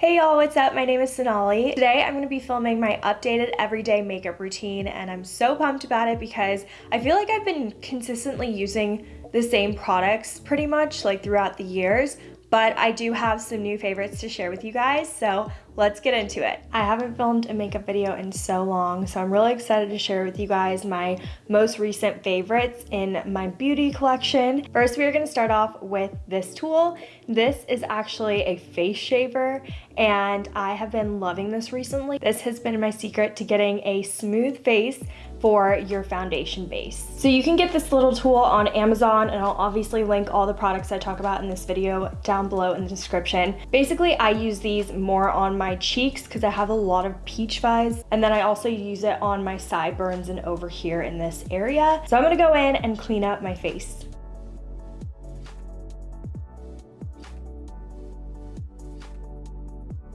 Hey y'all, what's up? My name is Sonali. Today I'm going to be filming my updated everyday makeup routine and I'm so pumped about it because I feel like I've been consistently using the same products pretty much like throughout the years, but I do have some new favorites to share with you guys, so let's get into it. I haven't filmed a makeup video in so long, so I'm really excited to share with you guys my most recent favorites in my beauty collection. First, we are gonna start off with this tool. This is actually a face shaver, and I have been loving this recently. This has been my secret to getting a smooth face for your foundation base. So you can get this little tool on Amazon and I'll obviously link all the products I talk about in this video down below in the description. Basically, I use these more on my cheeks because I have a lot of peach fuzz and then I also use it on my sideburns and over here in this area. So I'm gonna go in and clean up my face.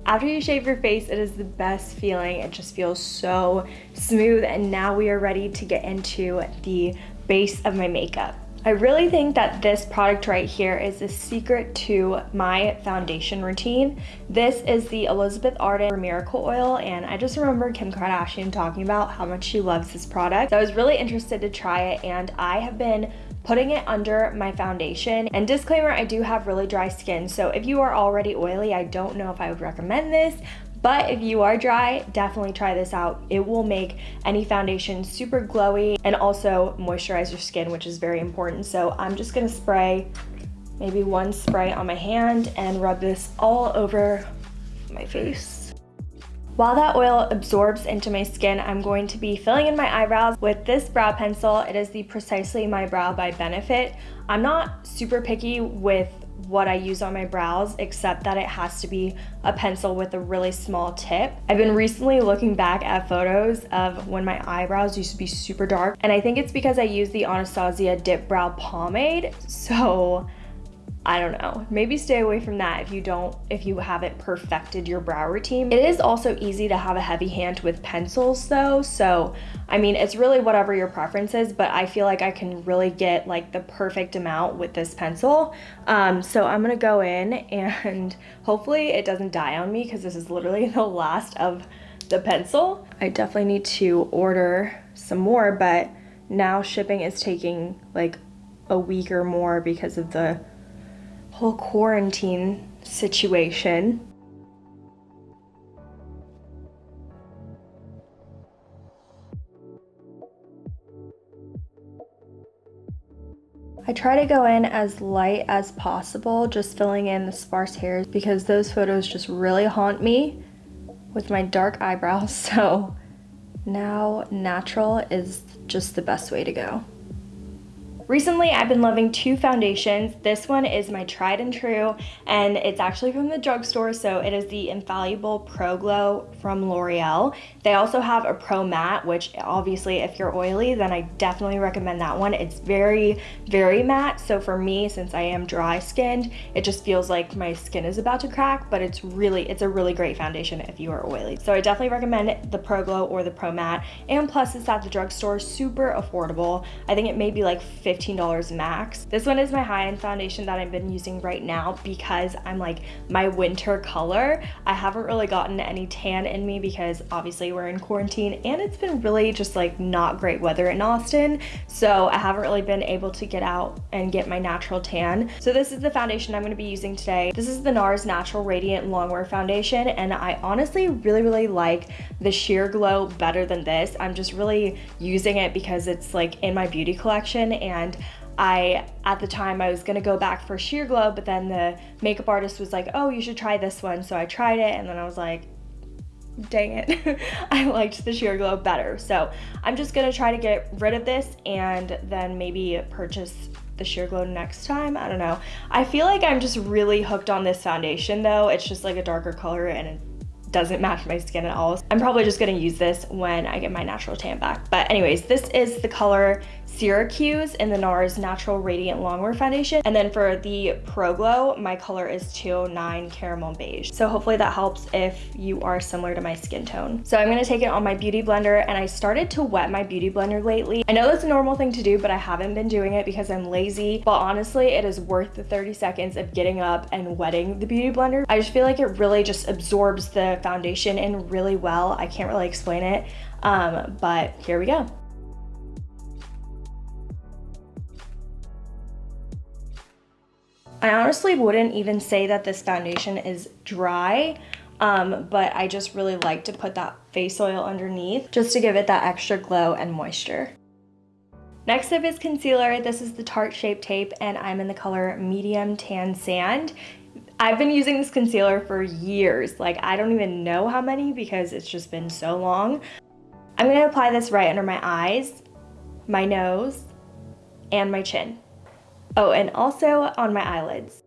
After you shave your face, it is the best feeling. It just feels so smooth. And now we are ready to get into the base of my makeup. I really think that this product right here is the secret to my foundation routine. This is the Elizabeth Arden Miracle Oil and I just remember Kim Kardashian talking about how much she loves this product. So I was really interested to try it and I have been putting it under my foundation. And disclaimer, I do have really dry skin, so if you are already oily, I don't know if I would recommend this, but if you are dry, definitely try this out. It will make any foundation super glowy and also moisturize your skin, which is very important. So I'm just gonna spray maybe one spray on my hand and rub this all over my face. While that oil absorbs into my skin, I'm going to be filling in my eyebrows with this brow pencil. It is the Precisely My Brow by Benefit. I'm not super picky with what I use on my brows except that it has to be a pencil with a really small tip. I've been recently looking back at photos of when my eyebrows used to be super dark and I think it's because I use the Anastasia Dip Brow Pomade. So I don't know. Maybe stay away from that if you don't, if you haven't perfected your brow routine. It is also easy to have a heavy hand with pencils though. So, I mean, it's really whatever your preference is, but I feel like I can really get like the perfect amount with this pencil. Um, so I'm gonna go in and hopefully it doesn't die on me because this is literally the last of the pencil. I definitely need to order some more, but now shipping is taking like a week or more because of the whole quarantine situation. I try to go in as light as possible, just filling in the sparse hairs because those photos just really haunt me with my dark eyebrows. So now natural is just the best way to go. Recently, I've been loving two foundations. This one is my tried and true, and it's actually from the drugstore, so it is the Infallible Pro Glow from L'Oreal. They also have a Pro Matte, which obviously if you're oily, then I definitely recommend that one. It's very, very matte, so for me, since I am dry skinned, it just feels like my skin is about to crack, but it's really, it's a really great foundation if you are oily. So I definitely recommend the Pro Glow or the Pro Matte, and plus it's at the drugstore, super affordable. I think it may be like 50 $15 max. This one is my high-end foundation that I've been using right now because I'm like my winter color. I haven't really gotten any tan in me because obviously we're in quarantine and it's been really just like not great weather in Austin. So I haven't really been able to get out and get my natural tan. So this is the foundation I'm gonna be using today. This is the NARS Natural Radiant Longwear Foundation and I honestly really, really like the Sheer Glow better than this. I'm just really using it because it's like in my beauty collection and and I, at the time, I was gonna go back for Sheer Glow, but then the makeup artist was like, oh, you should try this one. So I tried it and then I was like, dang it, I liked the Sheer Glow better. So I'm just gonna try to get rid of this and then maybe purchase the Sheer Glow next time. I don't know. I feel like I'm just really hooked on this foundation though. It's just like a darker color and it doesn't match my skin at all. I'm probably just gonna use this when I get my natural tan back. But anyways, this is the color Syracuse in the NARS Natural Radiant Longwear Foundation. And then for the Pro Glow, my color is 209 Caramel Beige. So hopefully that helps if you are similar to my skin tone. So I'm gonna take it on my Beauty Blender and I started to wet my Beauty Blender lately. I know that's a normal thing to do, but I haven't been doing it because I'm lazy. But honestly, it is worth the 30 seconds of getting up and wetting the Beauty Blender. I just feel like it really just absorbs the foundation in really well. I can't really explain it, um, but here we go. I honestly wouldn't even say that this foundation is dry, um, but I just really like to put that face oil underneath just to give it that extra glow and moisture. Next up is concealer. This is the Tarte Shape Tape and I'm in the color Medium Tan Sand. I've been using this concealer for years. Like I don't even know how many because it's just been so long. I'm gonna apply this right under my eyes, my nose, and my chin. Oh, and also on my eyelids.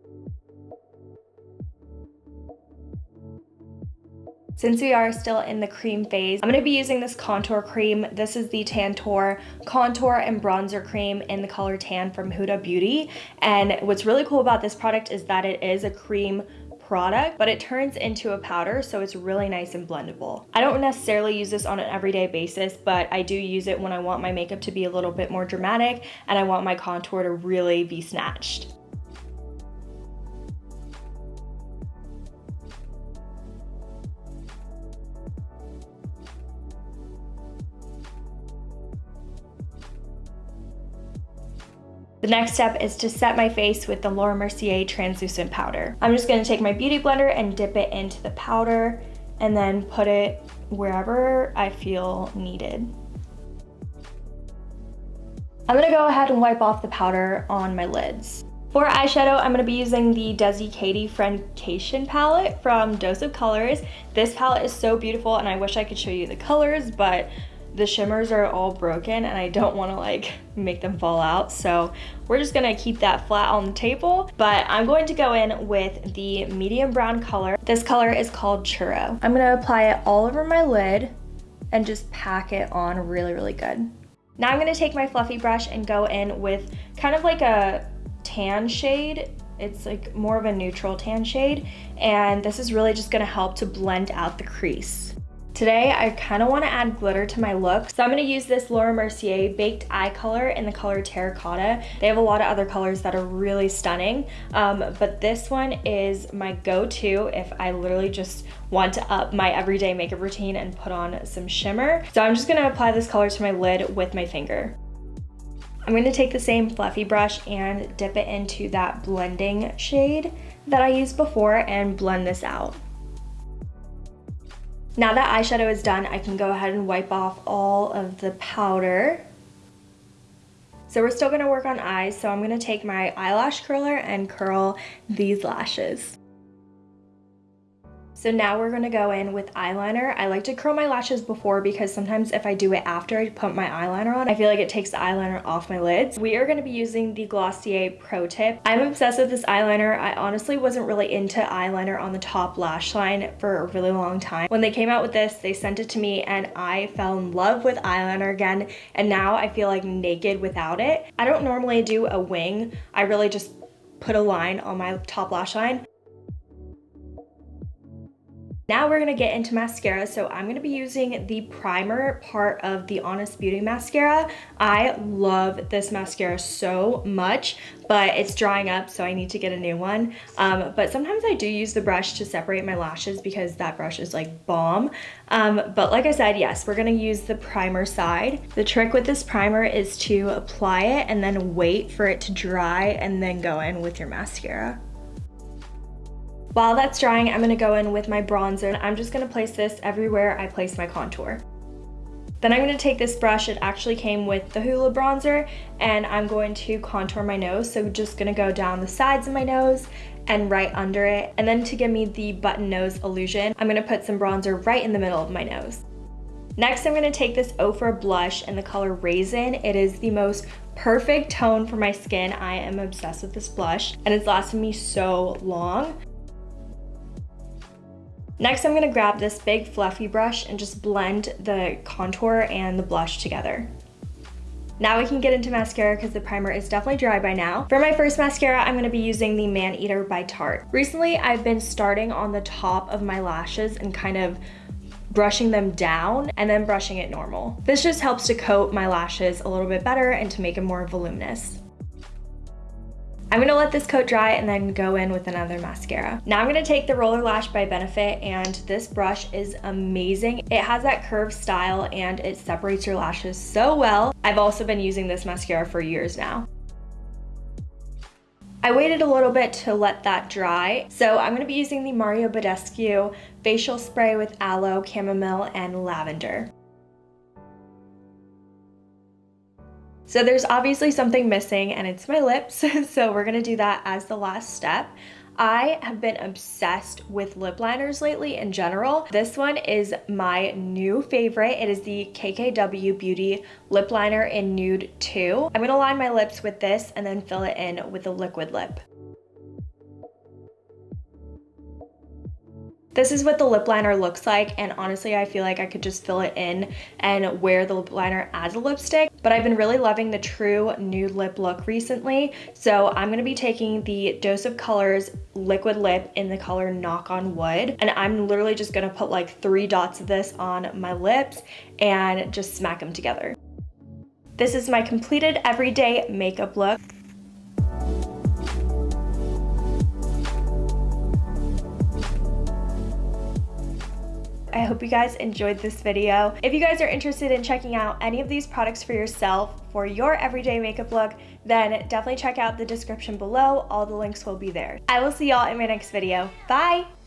Since we are still in the cream phase, I'm going to be using this contour cream. This is the Tantour Contour and Bronzer Cream in the color Tan from Huda Beauty. And what's really cool about this product is that it is a cream product, but it turns into a powder, so it's really nice and blendable. I don't necessarily use this on an everyday basis, but I do use it when I want my makeup to be a little bit more dramatic and I want my contour to really be snatched. The next step is to set my face with the Laura Mercier translucent powder. I'm just gonna take my beauty blender and dip it into the powder and then put it wherever I feel needed. I'm gonna go ahead and wipe off the powder on my lids. For eyeshadow, I'm going to be using the Desi Katy Friendcation palette from Dose of Colors. This palette is so beautiful and I wish I could show you the colors, but the shimmers are all broken and I don't want to like make them fall out. So we're just to keep that flat on the table. But I'm going to go in with the medium brown color. This color is called Churro. I'm to apply it all over my lid and just pack it on really, really good. Now I'm to take my fluffy brush and go in with kind of like a tan shade it's like more of a neutral tan shade and this is really just to help to blend out the crease. Today, I kind of want to add glitter to my look. So I'm going to use this Laura Mercier Baked Eye Color in the color Terracotta. They have a lot of other colors that are really stunning, um, but this one is my go-to if I literally just want to up my everyday makeup routine and put on some shimmer. So I'm just going to apply this color to my lid with my finger. I'm going to take the same fluffy brush and dip it into that blending shade that I used before and blend this out. Now that eyeshadow is done, I can go ahead and wipe off all of the powder. So we're still gonna work on eyes, so I'm gonna take my eyelash curler and curl these lashes. So now we're gonna go in with eyeliner. I like to curl my lashes before because sometimes if I do it after I put my eyeliner on, I feel like it takes the eyeliner off my lids. We are gonna be using the Glossier Pro Tip. I'm obsessed with this eyeliner. I honestly wasn't really into eyeliner on the top lash line for a really long time. When they came out with this, they sent it to me and I fell in love with eyeliner again. And now I feel like naked without it. I don't normally do a wing. I really just put a line on my top lash line. Now we're gonna get into mascara. So I'm gonna be using the primer part of the Honest Beauty mascara. I love this mascara so much, but it's drying up, so I need to get a new one. Um, but sometimes I do use the brush to separate my lashes because that brush is like bomb. Um, but like I said, yes, we're gonna use the primer side. The trick with this primer is to apply it and then wait for it to dry and then go in with your mascara. While that's drying, I'm gonna go in with my bronzer. And I'm just gonna place this everywhere I place my contour. Then I'm going to take this brush, it actually came with the Hoola bronzer, and I'm going to contour my nose. So just going to go down the sides of my nose and right under it. And then to give me the button nose illusion, I'm going to put some bronzer right in the middle of my nose. Next, I'm going to take this Ofra blush in the color Raisin. It is the most perfect tone for my skin. I am obsessed with this blush and it's lasted me so long. Next, I'm gonna grab this big fluffy brush and just blend the contour and the blush together. Now we can get into mascara because the primer is definitely dry by now. For my first mascara, I'm gonna be using the Man Eater by Tarte. Recently, I've been starting on the top of my lashes and kind of brushing them down and then brushing it normal. This just helps to coat my lashes a little bit better and to make them more voluminous. I'm gonna let this coat dry and then go in with another mascara. Now I'm gonna take the Roller Lash by Benefit and this brush is amazing. It has that curved style and it separates your lashes so well. I've also been using this mascara for years now. I waited a little bit to let that dry. So I'm gonna be using the Mario Badescu facial spray with aloe, chamomile, and lavender. So there's obviously something missing and it's my lips. so we're gonna do that as the last step. I have been obsessed with lip liners lately in general. This one is my new favorite. It is the KKW Beauty Lip Liner in Nude 2. I'm gonna line my lips with this and then fill it in with a liquid lip. This is what the lip liner looks like and honestly I feel like I could just fill it in and wear the lip liner as a lipstick but I've been really loving the true nude lip look recently so I'm to be taking the Dose of Colors liquid lip in the color Knock on Wood and I'm literally just to put like three dots of this on my lips and just smack them together. This is my completed everyday makeup look. I hope you guys enjoyed this video. If you guys are interested in checking out any of these products for yourself for your everyday makeup look, then definitely check out the description below. All the links will be there. I will see y'all in my next video. Bye!